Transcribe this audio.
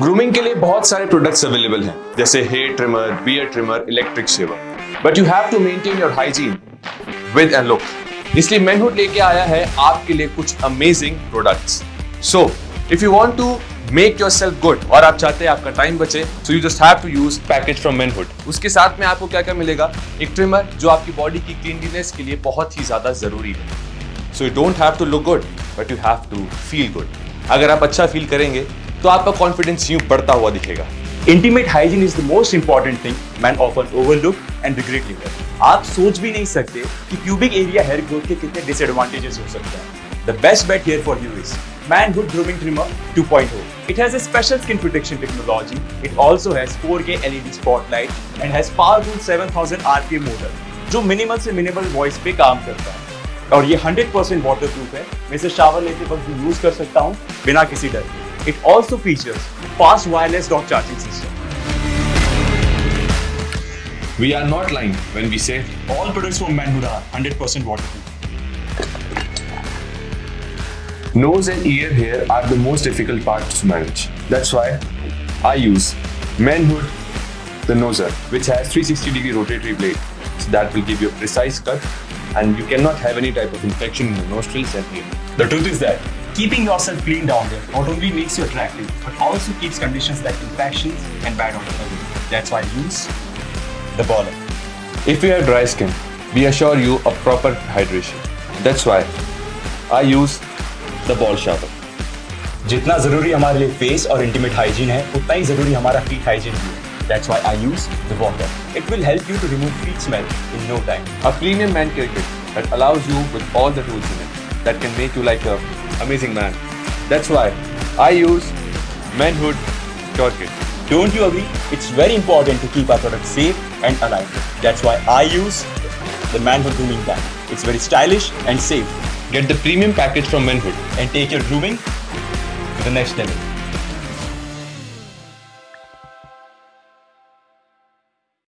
Grooming के लिए बहुत सारे प्रोडक्ट्स अवेलेबल हैं, जैसे hair trimmer beard trimmer electric shaver but you have to maintain your hygiene with and look इसलिए मैनहुड लेके आया है आपके लिए कुछ amazing products so if you want to make yourself good और आप चाहते हैं आपका टाइम बचे so you just have to use package from Manhood उसके साथ में आपको क्या क्या मिलेगा? एक ट्रिमर जो आपकी बॉडी की क्लीनलीनेस के लिए बहुत ही ज़्यादा ज़रूरी है। So you don't have to look good but you have to feel good अगर आप अच्छा फील करेंगे तो आपका कॉन्फिडेंस यू बढ़ता हुआ दिखेगा। Intimate hygiene is the most important thing man often overlook and regret liver आप सोच भी नहीं सकते कि क्यूबिक एरिया हेयर ग्रोथ के कितने डिसएडवांटेजेस हो सकते हैं। The best bet hair for you is Manhood Grooming Trimmer 2.0. It has a special skin protection technology. It also has 4K LED spotlight and has powerful 7000 RPM motor, जो minimal से minimal voice पे काम करता है। और ये hundred percent water waterproof है। मैं इसे शावर लेते वक्त भी यूज़ कर सकता हूँ बिना किसी डर के। It also features fast wireless dock charging system. We are not lying when we say All products from Manhood are 100% waterproof. nose and ear hair are the most difficult part to manage. That's why I use Manhood the Noser, which has 360 degree rotatory blade. So that will give you a precise cut and you cannot have any type of infection in the nostrils and ear. The truth is that keeping yourself clean down there not only makes you attractive, but also keeps conditions like infections and bad odor away. That's why I use the baller. If you have dry skin, we assure you a proper hydration. That's why I use the ball shower. जितना जरूरी हमारे लिए face और intimate hygiene है उतना ही जरूरी हमारा feet hygiene भी है That's why I use the water. It will help you to remove feet smell in no time. A premium man care kit that allows you with all the tools in it that can make you like a amazing man. That's why I use Manhood Cure Kit. Don't you agree? It's very important to keep our products safe and alive. That's why I use the Manhood Grooming Bag. It's very stylish and safe Get the premium package from Manhood. and take your grooming to the next level.